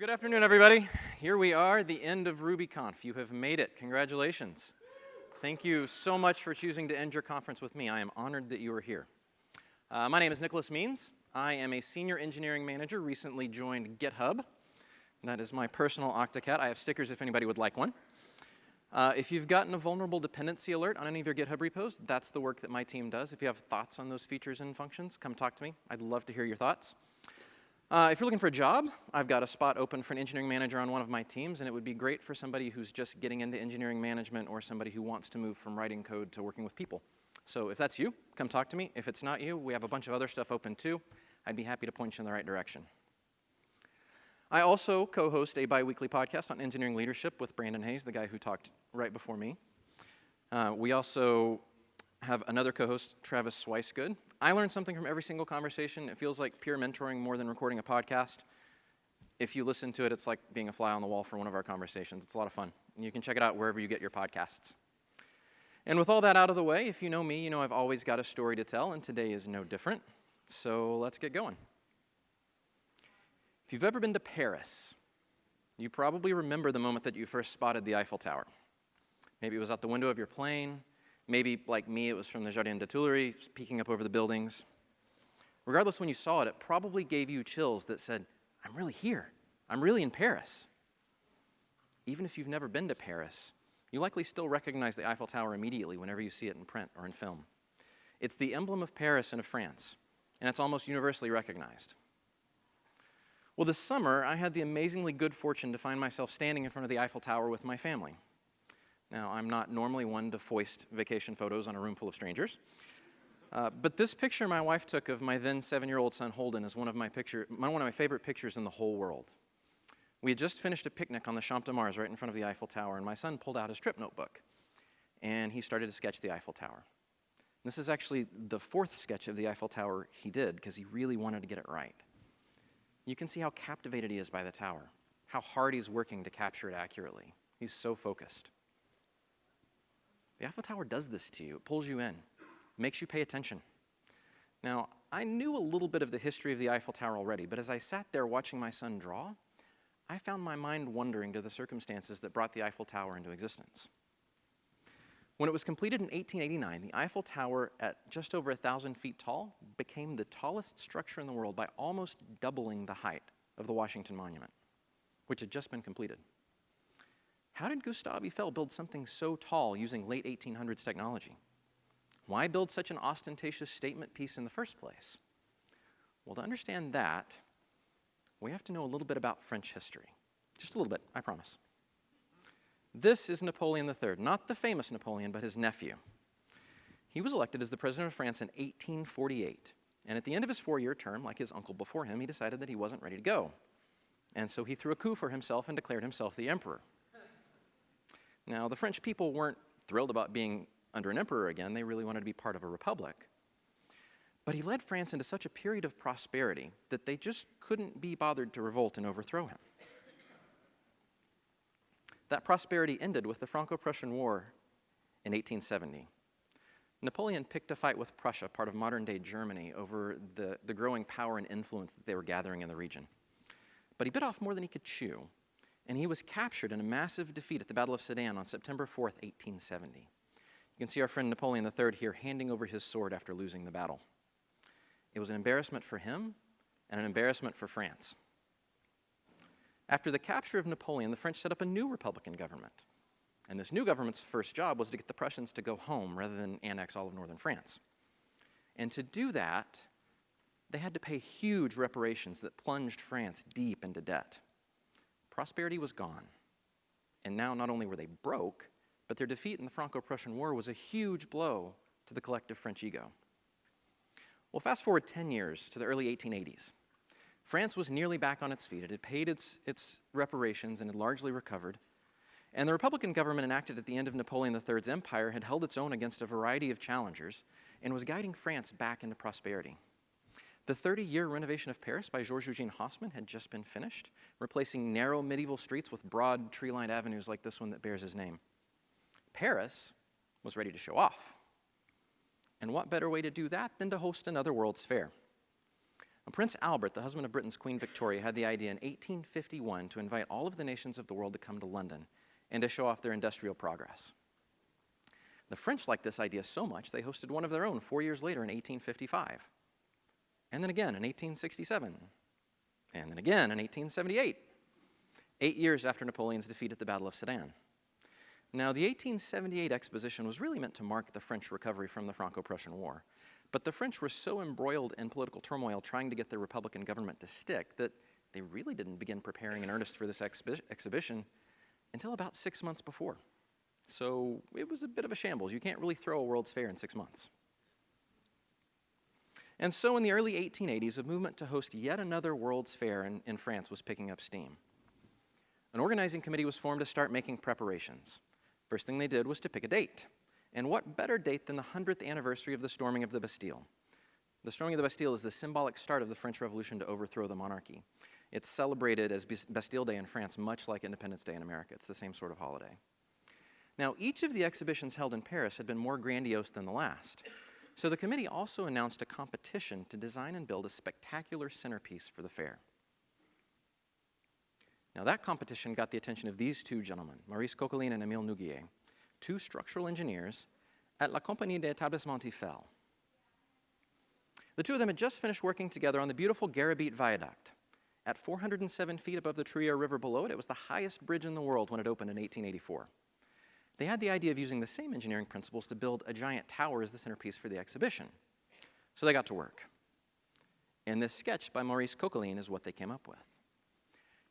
Well, good afternoon, everybody. Here we are, the end of RubyConf. You have made it. Congratulations. Thank you so much for choosing to end your conference with me. I am honored that you are here. Uh, my name is Nicholas Means. I am a senior engineering manager, recently joined GitHub. That is my personal Octocat. I have stickers if anybody would like one. Uh, if you've gotten a vulnerable dependency alert on any of your GitHub repos, that's the work that my team does. If you have thoughts on those features and functions, come talk to me. I'd love to hear your thoughts. Uh, if you're looking for a job, I've got a spot open for an engineering manager on one of my teams, and it would be great for somebody who's just getting into engineering management or somebody who wants to move from writing code to working with people. So if that's you, come talk to me. If it's not you, we have a bunch of other stuff open too. I'd be happy to point you in the right direction. I also co-host a bi-weekly podcast on engineering leadership with Brandon Hays, the guy who talked right before me. Uh, we also have another co-host, Travis Swicegood. I learn something from every single conversation. It feels like peer mentoring more than recording a podcast. If you listen to it, it's like being a fly on the wall for one of our conversations. It's a lot of fun. You can check it out wherever you get your podcasts. And with all that out of the way, if you know me, you know I've always got a story to tell, and today is no different. So let's get going. If you've ever been to Paris, you probably remember the moment that you first spotted the Eiffel Tower. Maybe it was out the window of your plane, Maybe, like me, it was from the Jardin des Tuileries, peeking up over the buildings. Regardless, when you saw it, it probably gave you chills that said, I'm really here. I'm really in Paris. Even if you've never been to Paris, you likely still recognize the Eiffel Tower immediately whenever you see it in print or in film. It's the emblem of Paris and of France, and it's almost universally recognized. Well, this summer, I had the amazingly good fortune to find myself standing in front of the Eiffel Tower with my family. Now, I'm not normally one to foist vacation photos on a room full of strangers. Uh, but this picture my wife took of my then seven-year-old son Holden is one of my picture, one of my favorite pictures in the whole world. We had just finished a picnic on the Champ de Mars right in front of the Eiffel Tower, and my son pulled out his trip notebook, and he started to sketch the Eiffel Tower. And this is actually the fourth sketch of the Eiffel Tower he did, because he really wanted to get it right. You can see how captivated he is by the tower, how hard he's working to capture it accurately. He's so focused. The Eiffel Tower does this to you. It pulls you in, makes you pay attention. Now, I knew a little bit of the history of the Eiffel Tower already, but as I sat there watching my son draw, I found my mind wandering to the circumstances that brought the Eiffel Tower into existence. When it was completed in 1889, the Eiffel Tower, at just over 1,000 feet tall, became the tallest structure in the world by almost doubling the height of the Washington Monument, which had just been completed. How did Gustave Eiffel build something so tall using late 1800s technology? Why build such an ostentatious statement piece in the first place? Well, to understand that, we have to know a little bit about French history. Just a little bit, I promise. This is Napoleon III, not the famous Napoleon, but his nephew. He was elected as the president of France in 1848. And at the end of his four-year term, like his uncle before him, he decided that he wasn't ready to go. And so he threw a coup for himself and declared himself the emperor. Now, the French people weren't thrilled about being under an emperor again. They really wanted to be part of a republic. But he led France into such a period of prosperity that they just couldn't be bothered to revolt and overthrow him. That prosperity ended with the Franco-Prussian War in 1870. Napoleon picked a fight with Prussia, part of modern-day Germany, over the, the growing power and influence that they were gathering in the region. But he bit off more than he could chew, and he was captured in a massive defeat at the Battle of Sedan on September 4th, 1870. You can see our friend Napoleon III here handing over his sword after losing the battle. It was an embarrassment for him and an embarrassment for France. After the capture of Napoleon, the French set up a new Republican government. And this new government's first job was to get the Prussians to go home rather than annex all of northern France. And to do that, they had to pay huge reparations that plunged France deep into debt prosperity was gone. And now not only were they broke, but their defeat in the Franco-Prussian War was a huge blow to the collective French ego. Well, fast forward 10 years to the early 1880s. France was nearly back on its feet. It had paid its, its reparations and had largely recovered. And the Republican government enacted at the end of Napoleon III's empire had held its own against a variety of challengers and was guiding France back into prosperity. The 30-year renovation of Paris by Georges-Eugène Haussmann had just been finished, replacing narrow medieval streets with broad tree-lined avenues like this one that bears his name. Paris was ready to show off. And what better way to do that than to host another World's Fair? Prince Albert, the husband of Britain's Queen Victoria, had the idea in 1851 to invite all of the nations of the world to come to London and to show off their industrial progress. The French liked this idea so much they hosted one of their own four years later in 1855, and then again in 1867, and then again in 1878, eight years after Napoleon's defeat at the Battle of Sedan. Now, the 1878 exposition was really meant to mark the French recovery from the Franco Prussian War. But the French were so embroiled in political turmoil trying to get their Republican government to stick that they really didn't begin preparing in earnest for this exhibi exhibition until about six months before. So it was a bit of a shambles. You can't really throw a World's Fair in six months. And so in the early 1880s, a movement to host yet another World's Fair in, in France was picking up steam. An organizing committee was formed to start making preparations. First thing they did was to pick a date. And what better date than the 100th anniversary of the storming of the Bastille? The storming of the Bastille is the symbolic start of the French Revolution to overthrow the monarchy. It's celebrated as Bastille Day in France, much like Independence Day in America. It's the same sort of holiday. Now, each of the exhibitions held in Paris had been more grandiose than the last. So the committee also announced a competition to design and build a spectacular centerpiece for the fair. Now, that competition got the attention of these two gentlemen, Maurice Koechlin and Emile Nouguier two structural engineers at La Compagnie des d'Établissement Eiffel. The two of them had just finished working together on the beautiful Garabit Viaduct. At 407 feet above the Truyère River below it, it was the highest bridge in the world when it opened in 1884. They had the idea of using the same engineering principles to build a giant tower as the centerpiece for the exhibition. So they got to work. And this sketch by Maurice Koechlin is what they came up with.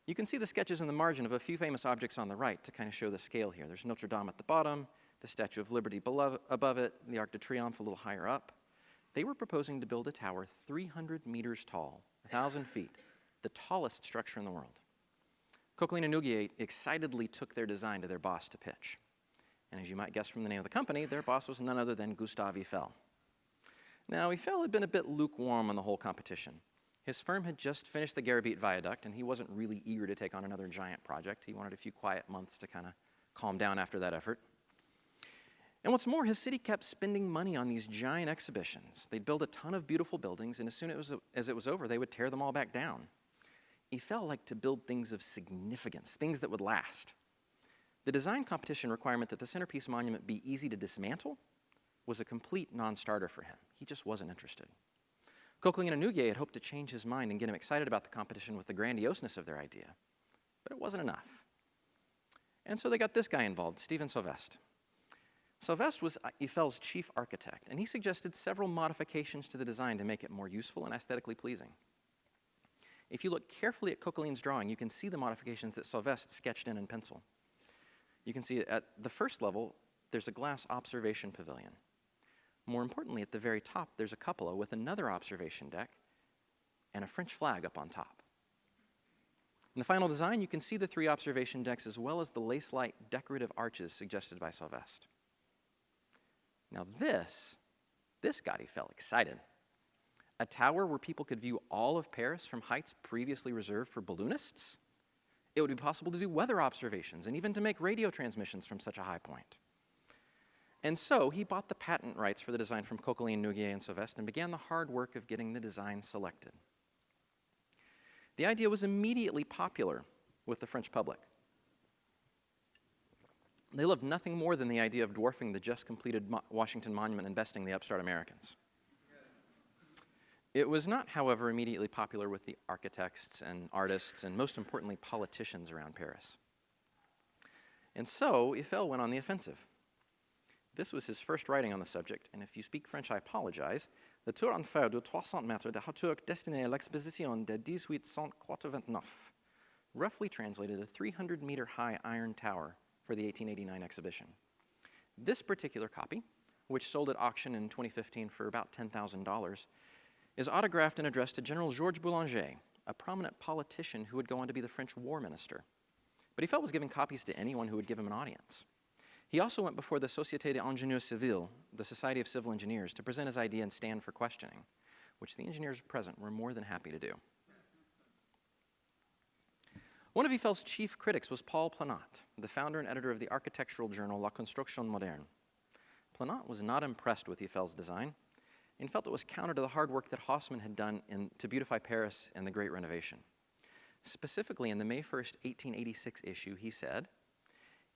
You can see the sketches in the margin of a few famous objects on the right to kind of show the scale here. There's Notre Dame at the bottom, the Statue of Liberty below, above it, the Arc de Triomphe a little higher up. They were proposing to build a tower 300 meters tall, 1,000 feet, the tallest structure in the world. Koechlin and Nouguier excitedly took their design to their boss to pitch. And as you might guess from the name of the company, their boss was none other than Gustave Eiffel. Now, Eiffel had been a bit lukewarm on the whole competition. His firm had just finished the Garabit Viaduct, and he wasn't really eager to take on another giant project. He wanted a few quiet months to kind of calm down after that effort. And what's more, his city kept spending money on these giant exhibitions. They'd build a ton of beautiful buildings, and as soon as it was over, they would tear them all back down. Eiffel liked to build things of significance, things that would last. The design competition requirement that the centerpiece monument be easy to dismantle was a complete non starter for him. He just wasn't interested. Koechlin and Nouguier had hoped to change his mind and get him excited about the competition with the grandioseness of their idea. But it wasn't enough. And so they got this guy involved, Stephen Sauvestre. Sauvestre was uh, Eiffel's chief architect, and he suggested several modifications to the design to make it more useful and aesthetically pleasing. If you look carefully at Koechlin's drawing, you can see the modifications that Sauvestre sketched in in pencil. You can see at the first level, there's a glass observation pavilion. More importantly, at the very top, there's a cupola with another observation deck and a French flag up on top. In the final design, you can see the three observation decks as well as the lace-like decorative arches suggested by Sauvestre. Now this, this got Eiffel excited. A tower where people could view all of Paris from heights previously reserved for balloonists? It would be possible to do weather observations and even to make radio transmissions from such a high point. And so he bought the patent rights for the design from Koechlin, Nouguier, and Sauvestre and began the hard work of getting the design selected. The idea was immediately popular with the French public. They loved nothing more than the idea of dwarfing the just completed Mo Washington Monument and besting the upstart Americans. It was not, however, immediately popular with the architects and artists and, most importantly, politicians around Paris. And so Eiffel went on the offensive. This was his first writing on the subject, and if you speak French, I apologize. The Tour en fer de 300 mètres de hauteur destinée à l'exposition de 1889, roughly translated a 300 meter high iron tower for the 1889 exhibition. This particular copy, which sold at auction in 2015 for about $10,000, is autographed and addressed to General Georges Boulanger, a prominent politician who would go on to be the French war minister. But Eiffel was giving copies to anyone who would give him an audience. He also went before the Société des d'Ingénieurs Civils, the Society of Civil Engineers, to present his idea and stand for questioning, which the engineers present were more than happy to do. One of Eiffel's chief critics was Paul Planat, the founder and editor of the architectural journal La Construction Moderne. Planat was not impressed with Eiffel's design. And felt it was counter to the hard work that Haussmann had done in, to beautify Paris and the Great Renovation. Specifically, in the May 1st, 1886 issue, he said,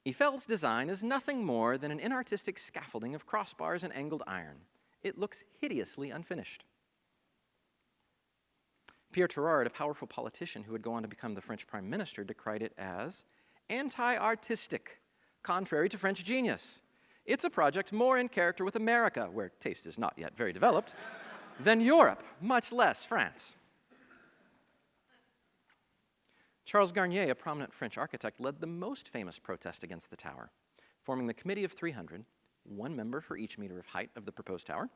Eiffel's design is nothing more than an inartistic scaffolding of crossbars and angled iron. It looks hideously unfinished. Pierre Tirard, a powerful politician who would go on to become the French prime minister, decried it as anti artistic, contrary to French genius. It's a project more in character with America, where taste is not yet very developed, than Europe, much less France. Charles Garnier, a prominent French architect, led the most famous protest against the tower, forming the Committee of 300, one member for each meter of height of the proposed tower.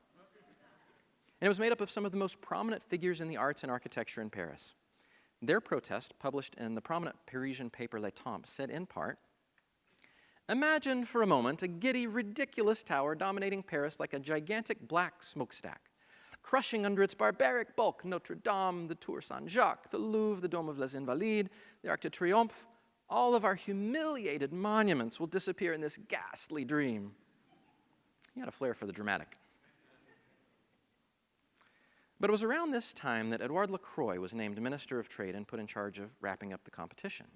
And it was made up of some of the most prominent figures in the arts and architecture in Paris. Their protest, published in the prominent Parisian paper Le Temps, said in part, Imagine for a moment a giddy, ridiculous tower dominating Paris like a gigantic black smokestack, crushing under its barbaric bulk Notre Dame, the Tour Saint Jacques, the Louvre, the Dome of les Invalides, the Arc de Triomphe. All of our humiliated monuments will disappear in this ghastly dream. He had a flair for the dramatic. But it was around this time that Edouard Lockroy was named Minister of Trade and put in charge of wrapping up the competition.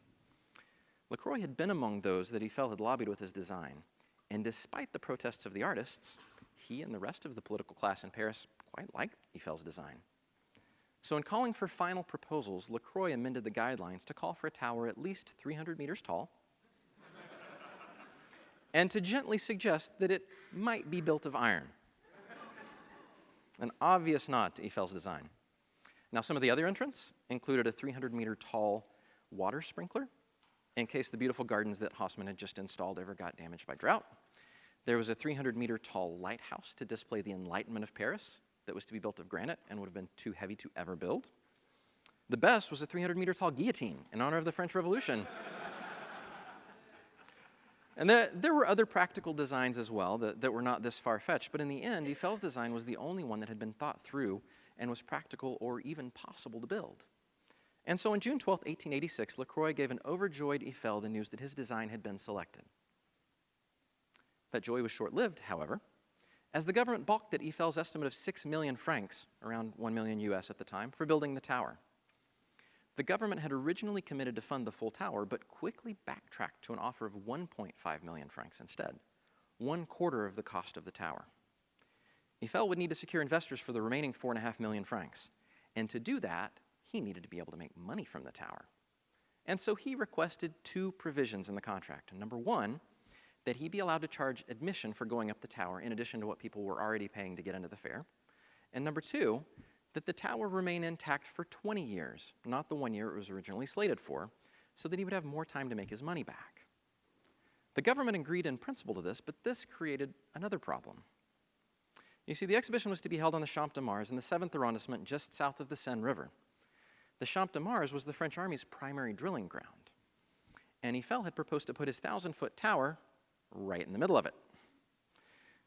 Lockroy had been among those that Eiffel had lobbied with his design, and despite the protests of the artists, he and the rest of the political class in Paris quite liked Eiffel's design. So, in calling for final proposals, Lockroy amended the guidelines to call for a tower at least 300 meters tall and to gently suggest that it might be built of iron. An obvious nod to Eiffel's design. Now, some of the other entrants included a 300 meter tall water sprinkler in case the beautiful gardens that Haussmann had just installed ever got damaged by drought. There was a 300 meter tall lighthouse to display the Enlightenment of Paris that was to be built of granite and would have been too heavy to ever build. The best was a 300 meter tall guillotine in honor of the French Revolution. and there, there, were other practical designs as well that, that were not this far fetched, but in the end, Eiffel's design was the only one that had been thought through and was practical or even possible to build. And so on June 12, 1886, Lockroy gave an overjoyed Eiffel the news that his design had been selected. That joy was short lived, however, as the government balked at Eiffel's estimate of 6 million francs, around 1 million US at the time, for building the tower. The government had originally committed to fund the full tower, but quickly backtracked to an offer of 1.5 million francs instead, one quarter of the cost of the tower. Eiffel would need to secure investors for the remaining 4.5 million francs, and to do that, he needed to be able to make money from the tower. And so he requested two provisions in the contract. Number one, that he be allowed to charge admission for going up the tower in addition to what people were already paying to get into the fair. And number two, that the tower remain intact for 20 years, not the one year it was originally slated for, so that he would have more time to make his money back. The government agreed in principle to this, but this created another problem. You see, the exhibition was to be held on the Champ de Mars in the 7th arrondissement just south of the Seine River. The Champ de Mars was the French army's primary drilling ground. And Eiffel had proposed to put his thousand foot tower right in the middle of it.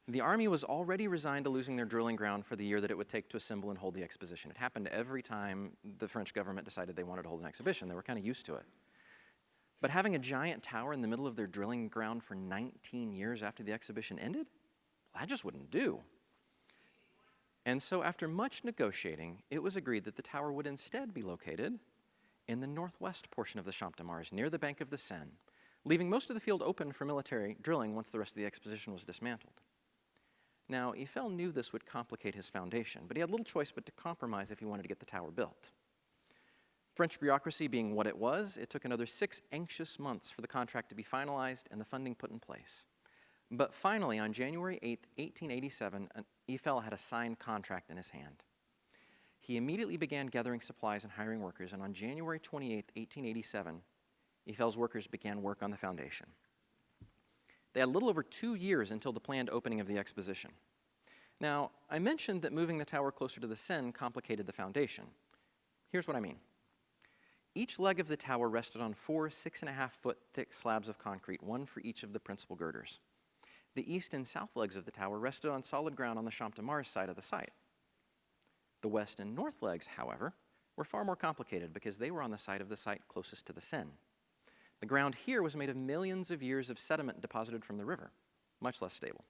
The army was already resigned to losing their drilling ground for the year that it would take to assemble and hold the exposition. It happened every time the French government decided they wanted to hold an exhibition. They were kind of used to it. But having a giant tower in the middle of their drilling ground for 19 years after the exhibition ended, well, that just wouldn't do. And so, after much negotiating, it was agreed that the tower would instead be located in the northwest portion of the Champ de Mars, near the bank of the Seine, leaving most of the field open for military drilling once the rest of the exposition was dismantled. Now, Eiffel knew this would complicate his foundation, but he had little choice but to compromise if he wanted to get the tower built. French bureaucracy being what it was, it took another six anxious months for the contract to be finalized and the funding put in place. But finally, on January 8, 1887, Eiffel had a signed contract in his hand. He immediately began gathering supplies and hiring workers, and on January 28, 1887, Eiffel's workers began work on the foundation. They had a little over two years until the planned opening of the exposition. Now, I mentioned that moving the tower closer to the Seine complicated the foundation. Here's what I mean. Each leg of the tower rested on four six and a half foot thick slabs of concrete, one for each of the principal girders. The east and south legs of the tower rested on solid ground on the Champ de Mars side of the site. The west and north legs, however, were far more complicated because they were on the side of the site closest to the Seine. The ground here was made of millions of years of sediment deposited from the river, much less stable.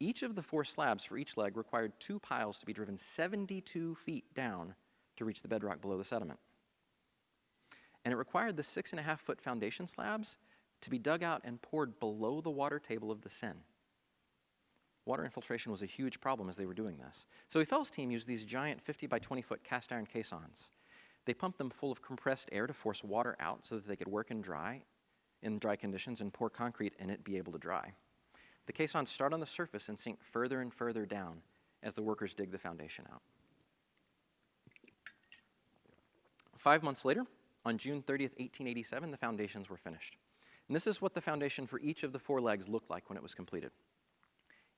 Each of the four slabs for each leg required two piles to be driven 72 feet down to reach the bedrock below the sediment. And it required the six and a half foot foundation slabs to be dug out and poured below the water table of the Seine. Water infiltration was a huge problem as they were doing this. So Eiffels' team used these giant 50 by 20 foot cast iron caissons. They pumped them full of compressed air to force water out so that they could work in dry, in dry conditions and pour concrete in it be able to dry. The caissons start on the surface and sink further and further down as the workers dig the foundation out. Five months later, on June 30th, 1887, the foundations were finished. And this is what the foundation for each of the four legs looked like when it was completed.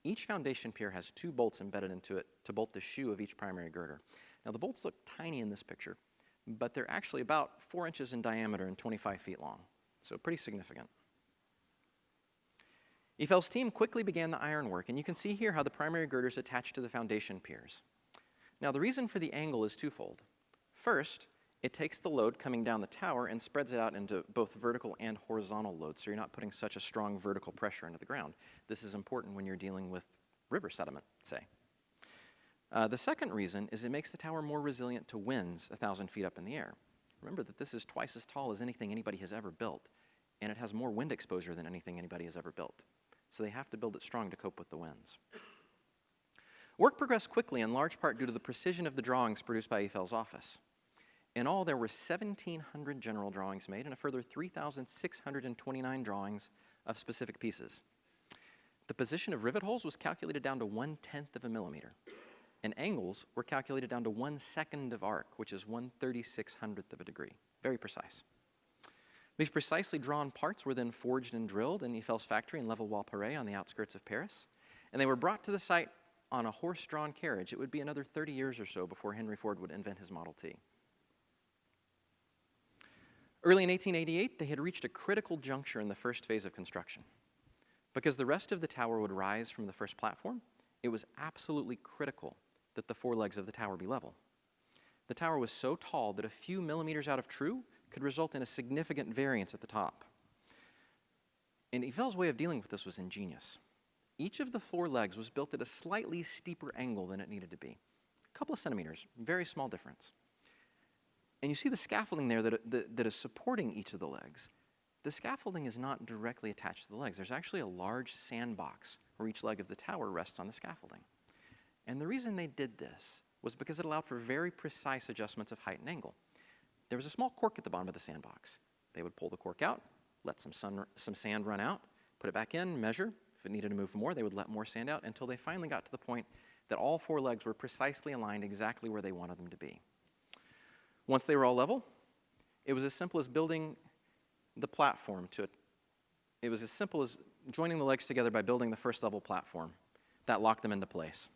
Each foundation pier has two bolts embedded into it to bolt the shoe of each primary girder. Now the bolts look tiny in this picture, but they're actually about four inches in diameter and 25 feet long, so pretty significant. Eiffels' team quickly began the ironwork, and you can see here how the primary girders attach to the foundation piers. Now the reason for the angle is twofold. First, it takes the load coming down the tower and spreads it out into both vertical and horizontal loads, so you're not putting such a strong vertical pressure into the ground. This is important when you're dealing with river sediment, say. Uh, the second reason is it makes the tower more resilient to winds a 1,000 feet up in the air. Remember that this is twice as tall as anything anybody has ever built, and it has more wind exposure than anything anybody has ever built. So they have to build it strong to cope with the winds. Work progressed quickly in large part due to the precision of the drawings produced by Eiffels' office. In all, there were 1,700 general drawings made and a further 3,629 drawings of specific pieces. The position of rivet holes was calculated down to one tenth of a millimeter, and angles were calculated down to one second of arc, which is one thirty-six hundredth of a degree. Very precise. These precisely drawn parts were then forged and drilled in Eiffels' factory in Levallois-Perret on the outskirts of Paris, and they were brought to the site on a horse-drawn carriage. It would be another 30 years or so before Henry Ford would invent his Model T. Early in 1888, they had reached a critical juncture in the first phase of construction. Because the rest of the tower would rise from the first platform, it was absolutely critical that the four legs of the tower be level. The tower was so tall that a few millimeters out of true could result in a significant variance at the top. And Eiffels' way of dealing with this was ingenious. Each of the four legs was built at a slightly steeper angle than it needed to be. A couple of centimeters, very small difference. And you see the scaffolding there that, that, that is supporting each of the legs. The scaffolding is not directly attached to the legs. There's actually a large sandbox where each leg of the tower rests on the scaffolding. And the reason they did this was because it allowed for very precise adjustments of height and angle. There was a small cork at the bottom of the sandbox. They would pull the cork out, let some, sun, some sand run out, put it back in, measure. If it needed to move more, they would let more sand out until they finally got to the point that all four legs were precisely aligned exactly where they wanted them to be. Once they were all level, it was as simple as building the platform to it. It was as simple as joining the legs together by building the first level platform that locked them into place.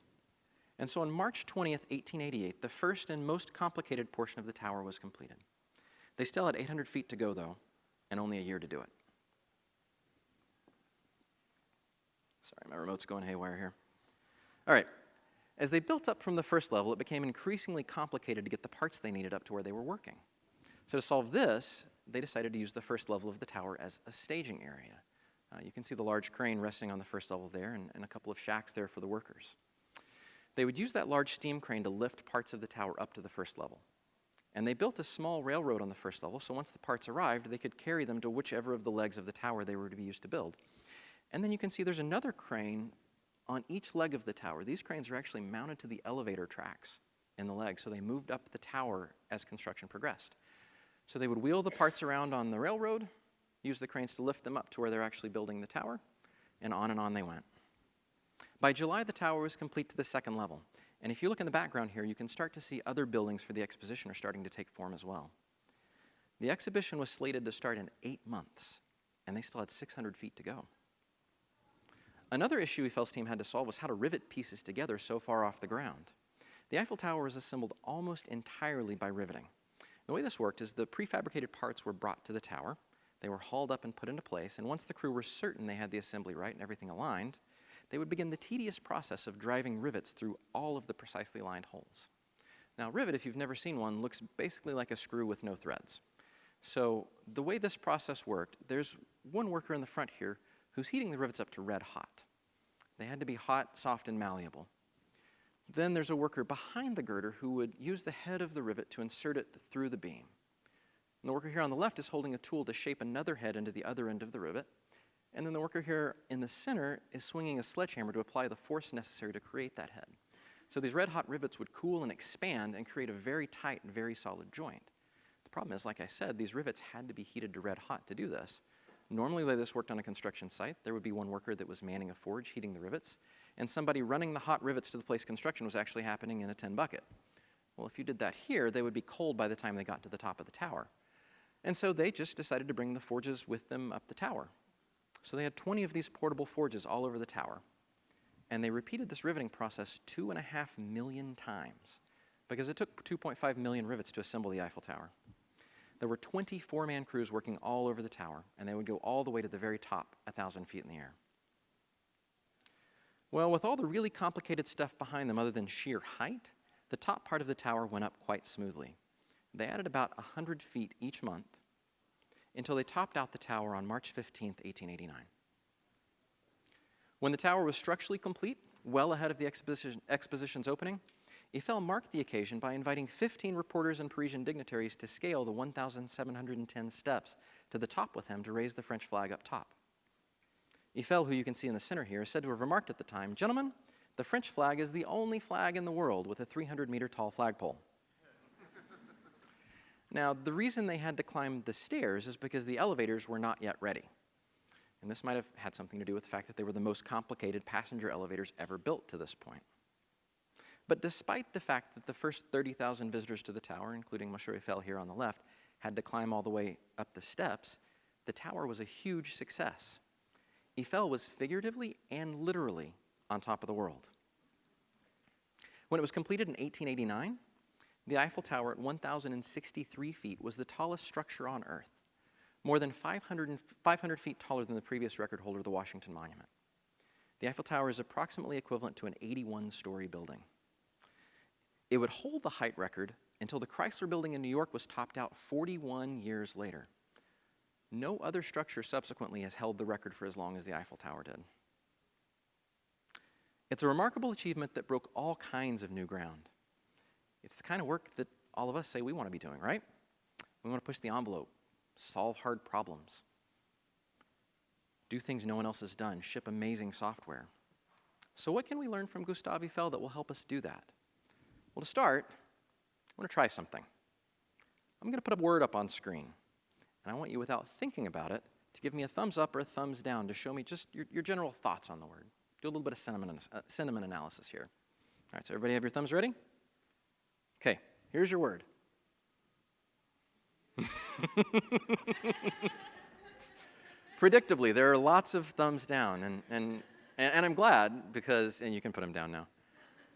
And so on March 20th, 1888, the first and most complicated portion of the tower was completed. They still had 800 feet to go, though, and only a year to do it. Sorry, my remote's going haywire here. All right, as they built up from the first level, it became increasingly complicated to get the parts they needed up to where they were working. So to solve this, they decided to use the first level of the tower as a staging area. Uh, you can see the large crane resting on the first level there and, and a couple of shacks there for the workers. They would use that large steam crane to lift parts of the tower up to the first level. And they built a small railroad on the first level, so once the parts arrived, they could carry them to whichever of the legs of the tower they were to be used to build. And then you can see there's another crane on each leg of the tower, these cranes are actually mounted to the elevator tracks in the leg, so they moved up the tower as construction progressed. So they would wheel the parts around on the railroad, use the cranes to lift them up to where they're actually building the tower, and on and on they went. By July, the tower was complete to the second level. And if you look in the background here, you can start to see other buildings for the exposition are starting to take form as well. The exhibition was slated to start in eight months, and they still had 600 feet to go. Another issue Eiffel's team had to solve was how to rivet pieces together so far off the ground. The Eiffel Tower was assembled almost entirely by riveting. The way this worked is the prefabricated parts were brought to the tower, they were hauled up and put into place, and once the crew were certain they had the assembly right and everything aligned, they would begin the tedious process of driving rivets through all of the precisely lined holes. Now, rivet, if you've never seen one, looks basically like a screw with no threads. So the way this process worked, there's one worker in the front here who's heating the rivets up to red hot. They had to be hot, soft, and malleable. Then there's a worker behind the girder who would use the head of the rivet to insert it through the beam. And the worker here on the left is holding a tool to shape another head into the other end of the rivet. And then the worker here in the center is swinging a sledgehammer to apply the force necessary to create that head. So these red hot rivets would cool and expand and create a very tight and very solid joint. The problem is, like I said, these rivets had to be heated to red hot to do this. Normally, way this worked on a construction site, there would be one worker that was manning a forge, heating the rivets, and somebody running the hot rivets to the place construction was actually happening in a tin bucket. Well, if you did that here, they would be cold by the time they got to the top of the tower. And so they just decided to bring the forges with them up the tower. So they had 20 of these portable forges all over the tower. And they repeated this riveting process two and a half million times because it took 2.5 million rivets to assemble the Eiffel Tower. There were 24 man crews working all over the tower, and they would go all the way to the very top, 1,000 feet in the air. Well, with all the really complicated stuff behind them, other than sheer height, the top part of the tower went up quite smoothly. They added about 100 feet each month until they topped out the tower on March 15, 1889. When the tower was structurally complete, well ahead of the exposition, exposition's opening, Eiffel marked the occasion by inviting 15 reporters and Parisian dignitaries to scale the 1,710 steps to the top with him to raise the French flag up top. Eiffel, who you can see in the center here, is said to have remarked at the time, Gentlemen, the French flag is the only flag in the world with a 300 meter tall flagpole. now, the reason they had to climb the stairs is because the elevators were not yet ready. And this might have had something to do with the fact that they were the most complicated passenger elevators ever built to this point. But despite the fact that the first 30,000 visitors to the tower, including Monsieur Eiffel here on the left, had to climb all the way up the steps, the tower was a huge success. Eiffel was figuratively and literally on top of the world. When it was completed in 1889, the Eiffel Tower at 1,063 feet was the tallest structure on Earth, more than 500, 500 feet taller than the previous record holder, the Washington Monument. The Eiffel Tower is approximately equivalent to an 81 story building. It would hold the height record until the Chrysler Building in New York was topped out 41 years later. No other structure subsequently has held the record for as long as the Eiffel Tower did. It's a remarkable achievement that broke all kinds of new ground. It's the kind of work that all of us say we want to be doing, right? We want to push the envelope, solve hard problems, do things no one else has done, ship amazing software. So, what can we learn from Gustave Eiffel that will help us do that? Well, to start, I want to try something. I'm going to put a word up on screen, and I want you, without thinking about it, to give me a thumbs up or a thumbs down to show me just your, your general thoughts on the word. Do a little bit of sentiment, uh, sentiment analysis here. All right, so everybody have your thumbs ready? Okay, here's your word. Predictably, there are lots of thumbs down, and, and, and, I'm glad because, and you can put them down now.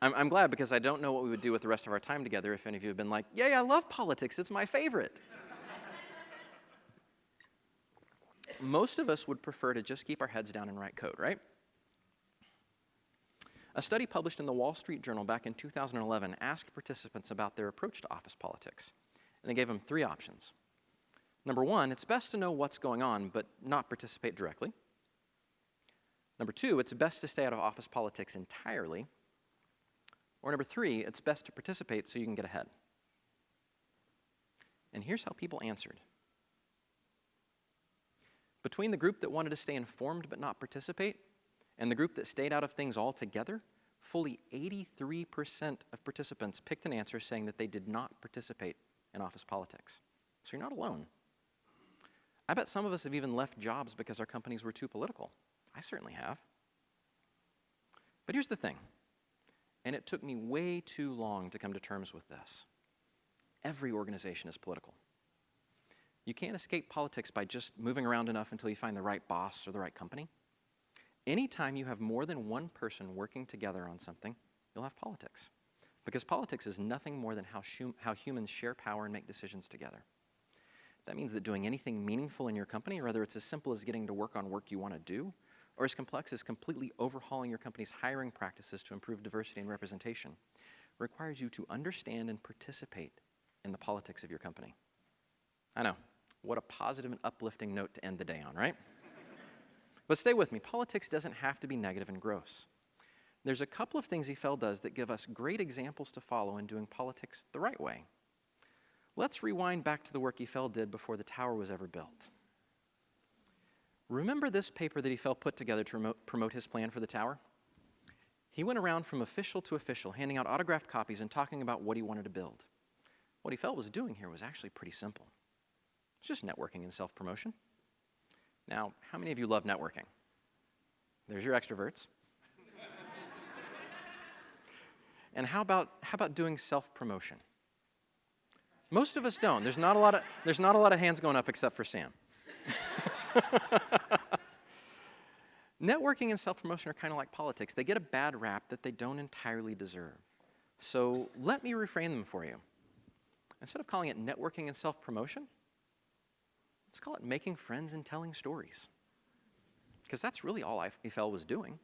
I'm, I'm glad because I don't know what we would do with the rest of our time together if any of you had been like, yay, I love politics, it's my favorite. Most of us would prefer to just keep our heads down and write code, right? A study published in the Wall Street Journal back in 2011 asked participants about their approach to office politics, and they gave them three options. Number one, it's best to know what's going on but not participate directly. Number two, it's best to stay out of office politics entirely. Or number three, it's best to participate so you can get ahead. And here's how people answered. Between the group that wanted to stay informed but not participate, and the group that stayed out of things altogether, fully 83% of participants picked an answer saying that they did not participate in office politics. So you're not alone. I bet some of us have even left jobs because our companies were too political. I certainly have. But here's the thing and it took me way too long to come to terms with this. Every organization is political. You can't escape politics by just moving around enough until you find the right boss or the right company. Anytime you have more than one person working together on something, you'll have politics. Because politics is nothing more than how, how humans share power and make decisions together. That means that doing anything meaningful in your company, whether it's as simple as getting to work on work you want to do, or as complex as completely overhauling your company's hiring practices to improve diversity and representation, requires you to understand and participate in the politics of your company. I know, what a positive and uplifting note to end the day on, right? But stay with me, politics doesn't have to be negative and gross. There's a couple of things Eiffel does that give us great examples to follow in doing politics the right way. Let's rewind back to the work Eiffel did before the tower was ever built. Remember this paper that he felt put together to promote his plan for the tower? He went around from official to official, handing out autographed copies and talking about what he wanted to build. What he felt was doing here was actually pretty simple. It's just networking and self-promotion. Now, how many of you love networking? There's your extroverts. and how about, how about doing self-promotion? Most of us don't. There's not a lot of, there's not a lot of hands going up except for Sam. Networking and self-promotion are kind of like politics. They get a bad rap that they don't entirely deserve. So let me reframe them for you. Instead of calling it networking and self-promotion, let's call it making friends and telling stories. Because that's really all Eiffel was doing.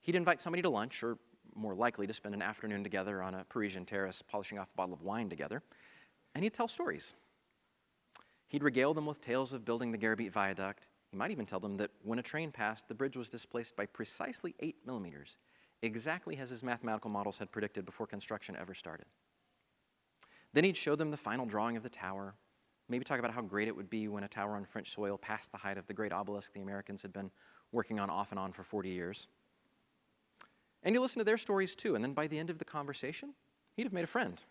He'd invite somebody to lunch, or more likely to spend an afternoon together on a Parisian terrace polishing off a bottle of wine together, and he'd tell stories. He'd regale them with tales of building the Garabit Viaduct. He might even tell them that when a train passed, the bridge was displaced by precisely 8 millimeters, exactly as his mathematical models had predicted before construction ever started. Then he'd show them the final drawing of the tower, maybe talk about how great it would be when a tower on French soil passed the height of the great obelisk the Americans had been working on off and on for 40 years. And you listen to their stories too, and then by the end of the conversation, he'd have made a friend.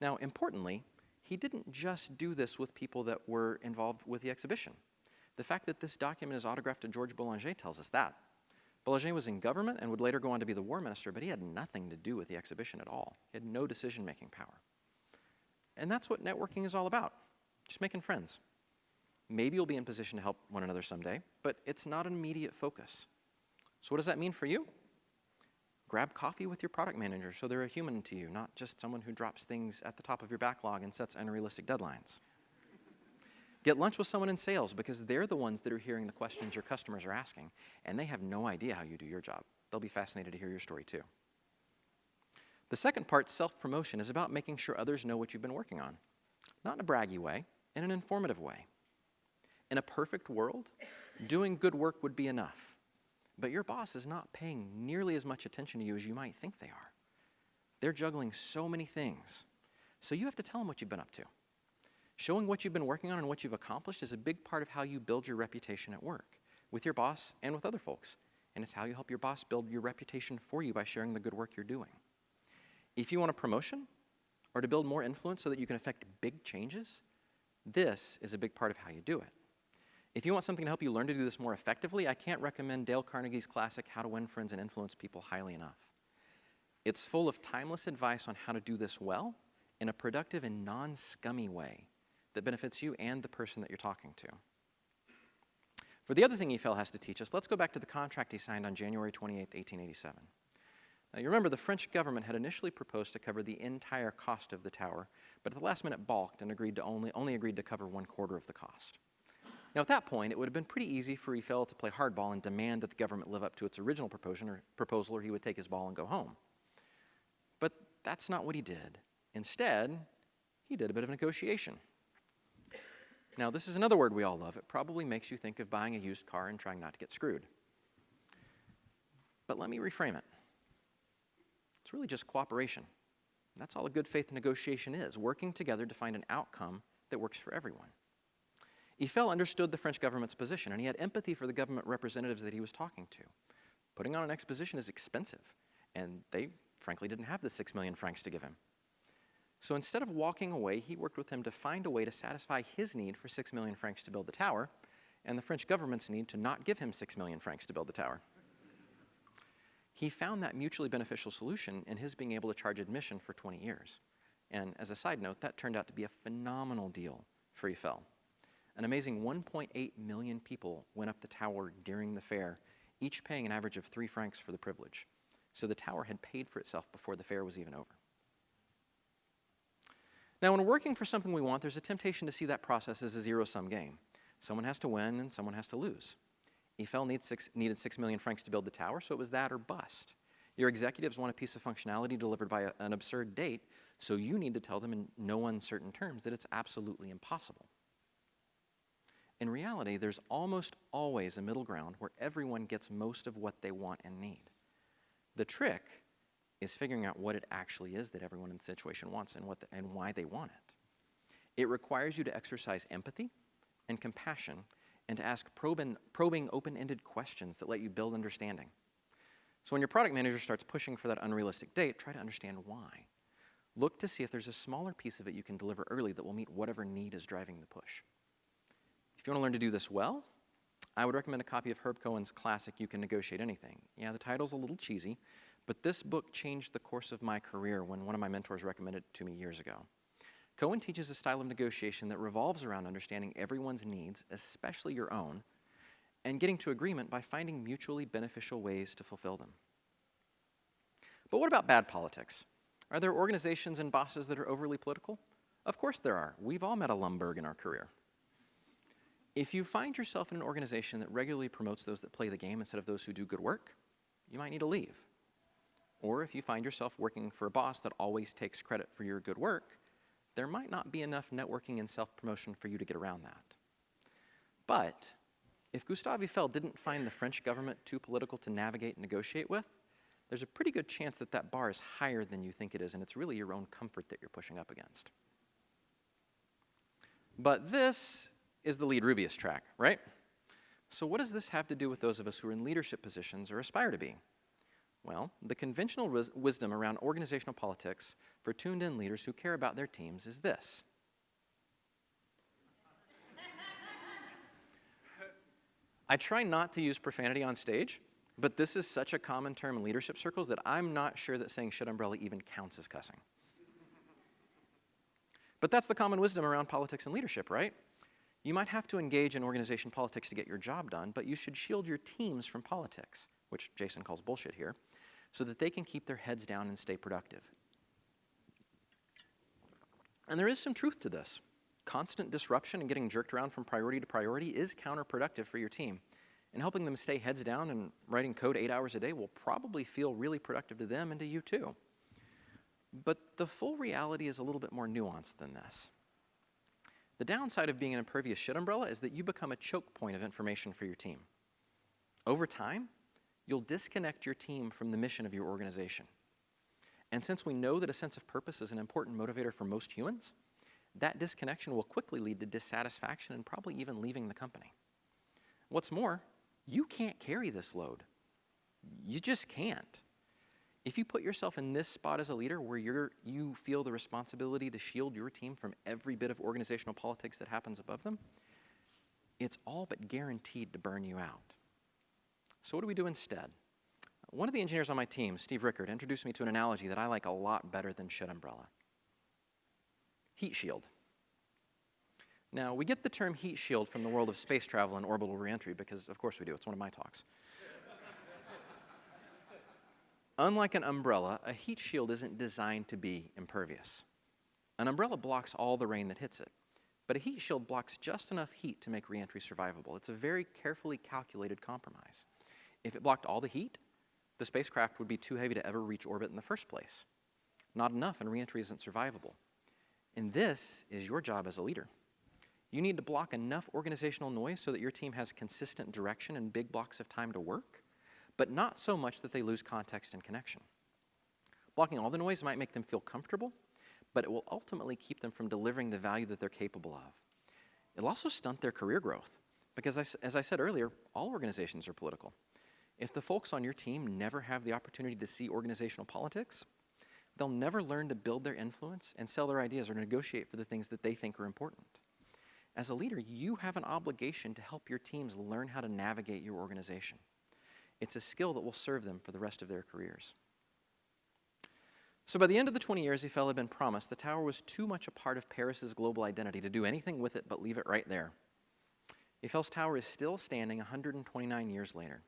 Now, importantly, he didn't just do this with people that were involved with the exhibition. The fact that this document is autographed to George Boulanger tells us that. Boulanger was in government and would later go on to be the war minister, but he had nothing to do with the exhibition at all. He had no decision-making power. And that's what networking is all about, just making friends. Maybe you'll be in position to help one another someday, but it's not an immediate focus. So what does that mean for you? Grab coffee with your product manager so they're a human to you, not just someone who drops things at the top of your backlog and sets unrealistic deadlines. Get lunch with someone in sales because they're the ones that are hearing the questions your customers are asking, and they have no idea how you do your job. They'll be fascinated to hear your story too. The second part, self-promotion, is about making sure others know what you've been working on. Not in a braggy way, in an informative way. In a perfect world, doing good work would be enough. But your boss is not paying nearly as much attention to you as you might think they are. They're juggling so many things. So you have to tell them what you've been up to. Showing what you've been working on and what you've accomplished is a big part of how you build your reputation at work, with your boss and with other folks. And it's how you help your boss build your reputation for you by sharing the good work you're doing. If you want a promotion or to build more influence so that you can affect big changes, this is a big part of how you do it. If you want something to help you learn to do this more effectively, I can't recommend Dale Carnegie's classic How to Win Friends and Influence People highly enough. It's full of timeless advice on how to do this well in a productive and non-scummy way that benefits you and the person that you're talking to. For the other thing Eiffel has to teach us, let's go back to the contract he signed on January 28, 1887. Now, you remember the French government had initially proposed to cover the entire cost of the tower, but at the last minute balked and agreed to only, only agreed to cover one quarter of the cost. Now, at that point, it would have been pretty easy for Eiffel to play hardball and demand that the government live up to its original or, proposal, or he would take his ball and go home. But that's not what he did. Instead, he did a bit of negotiation. Now, this is another word we all love. It probably makes you think of buying a used car and trying not to get screwed. But let me reframe it. It's really just cooperation. That's all a good faith negotiation is, working together to find an outcome that works for everyone. Eiffel understood the French government's position, and he had empathy for the government representatives that he was talking to. Putting on an exposition is expensive, and they frankly didn't have the six million francs to give him. So instead of walking away, he worked with him to find a way to satisfy his need for six million francs to build the tower, and the French government's need to not give him six million francs to build the tower. He found that mutually beneficial solution in his being able to charge admission for 20 years. And as a side note, that turned out to be a phenomenal deal for Eiffel. An amazing 1.8 million people went up the tower during the fair, each paying an average of three francs for the privilege. So the tower had paid for itself before the fair was even over. Now, when working for something we want, there's a temptation to see that process as a zero-sum game. Someone has to win and someone has to lose. Eiffel six, needed 6 million francs to build the tower, so it was that or bust. Your executives want a piece of functionality delivered by a, an absurd date, so you need to tell them in no uncertain terms that it's absolutely impossible. In reality, there's almost always a middle ground where everyone gets most of what they want and need. The trick is figuring out what it actually is that everyone in the situation wants and, what the, and why they want it. It requires you to exercise empathy and compassion and to ask probing, probing open-ended questions that let you build understanding. So when your product manager starts pushing for that unrealistic date, try to understand why. Look to see if there's a smaller piece of it you can deliver early that will meet whatever need is driving the push. If you want to learn to do this well, I would recommend a copy of Herb Cohen's classic, You Can Negotiate Anything. Yeah, the title's a little cheesy, but this book changed the course of my career when one of my mentors recommended it to me years ago. Cohen teaches a style of negotiation that revolves around understanding everyone's needs, especially your own, and getting to agreement by finding mutually beneficial ways to fulfill them. But what about bad politics? Are there organizations and bosses that are overly political? Of course there are. We've all met a Lumbergh in our career. If you find yourself in an organization that regularly promotes those that play the game instead of those who do good work, you might need to leave. Or if you find yourself working for a boss that always takes credit for your good work, there might not be enough networking and self-promotion for you to get around that. But if Gustave Eiffel didn't find the French government too political to navigate and negotiate with, there's a pretty good chance that that bar is higher than you think it is, and it's really your own comfort that you're pushing up against. But this is the lead Rubyist track, right? So what does this have to do with those of us who are in leadership positions or aspire to be? Well, the conventional wisdom around organizational politics for tuned in leaders who care about their teams is this. I try not to use profanity on stage, but this is such a common term in leadership circles that I'm not sure that saying shit umbrella even counts as cussing. But that's the common wisdom around politics and leadership, right? You might have to engage in organization politics to get your job done, but you should shield your teams from politics, which Jason calls bullshit here, so that they can keep their heads down and stay productive. And there is some truth to this. Constant disruption and getting jerked around from priority to priority is counterproductive for your team. And helping them stay heads down and writing code eight hours a day will probably feel really productive to them and to you too. But the full reality is a little bit more nuanced than this. The downside of being an impervious shit umbrella is that you become a choke point of information for your team. Over time, you'll disconnect your team from the mission of your organization. And since we know that a sense of purpose is an important motivator for most humans, that disconnection will quickly lead to dissatisfaction and probably even leaving the company. What's more, you can't carry this load. You just can't. If you put yourself in this spot as a leader where you're, you feel the responsibility to shield your team from every bit of organizational politics that happens above them, it's all but guaranteed to burn you out. So what do we do instead? One of the engineers on my team, Steve Rickard, introduced me to an analogy that I like a lot better than shit umbrella. Heat shield. Now, we get the term heat shield from the world of space travel and orbital reentry because, of course we do, it's one of my talks. Unlike an umbrella, a heat shield isn't designed to be impervious. An umbrella blocks all the rain that hits it, but a heat shield blocks just enough heat to make reentry survivable. It's a very carefully calculated compromise. If it blocked all the heat, the spacecraft would be too heavy to ever reach orbit in the first place. Not enough, and reentry isn't survivable. And this is your job as a leader. You need to block enough organizational noise so that your team has consistent direction and big blocks of time to work, but not so much that they lose context and connection. Blocking all the noise might make them feel comfortable, but it will ultimately keep them from delivering the value that they're capable of. It'll also stunt their career growth, because as I said earlier, all organizations are political. If the folks on your team never have the opportunity to see organizational politics, they'll never learn to build their influence and sell their ideas or negotiate for the things that they think are important. As a leader, you have an obligation to help your teams learn how to navigate your organization. It's a skill that will serve them for the rest of their careers. So by the end of the 20 years Eiffel had been promised, the tower was too much a part of Paris's global identity to do anything with it but leave it right there. Eiffel's tower is still standing 129 years later.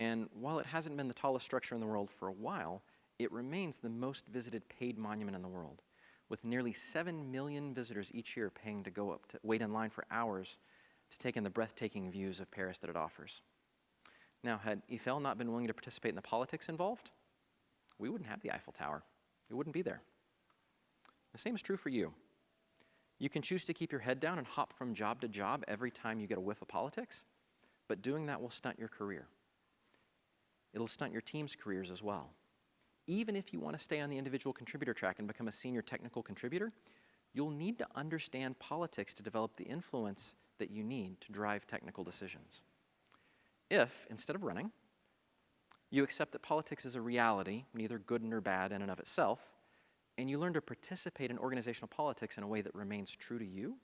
And while it hasn't been the tallest structure in the world for a while, it remains the most visited paid monument in the world, with nearly 7 million visitors each year paying to go up to wait in line for hours to take in the breathtaking views of Paris that it offers. Now, had Eiffel not been willing to participate in the politics involved, we wouldn't have the Eiffel Tower. It wouldn't be there. The same is true for you. You can choose to keep your head down and hop from job to job every time you get a whiff of politics, but doing that will stunt your career. It'll stunt your team's careers as well. Even if you want to stay on the individual contributor track and become a senior technical contributor, you'll need to understand politics to develop the influence that you need to drive technical decisions. If, instead of running, you accept that politics is a reality, neither good nor bad in and of itself, and you learn to participate in organizational politics in a way that remains true to you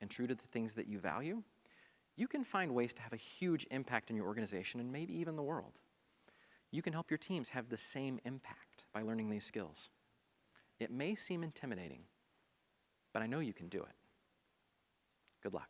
and true to the things that you value, you can find ways to have a huge impact in your organization and maybe even the world. You can help your teams have the same impact by learning these skills. It may seem intimidating, but I know you can do it. Good luck.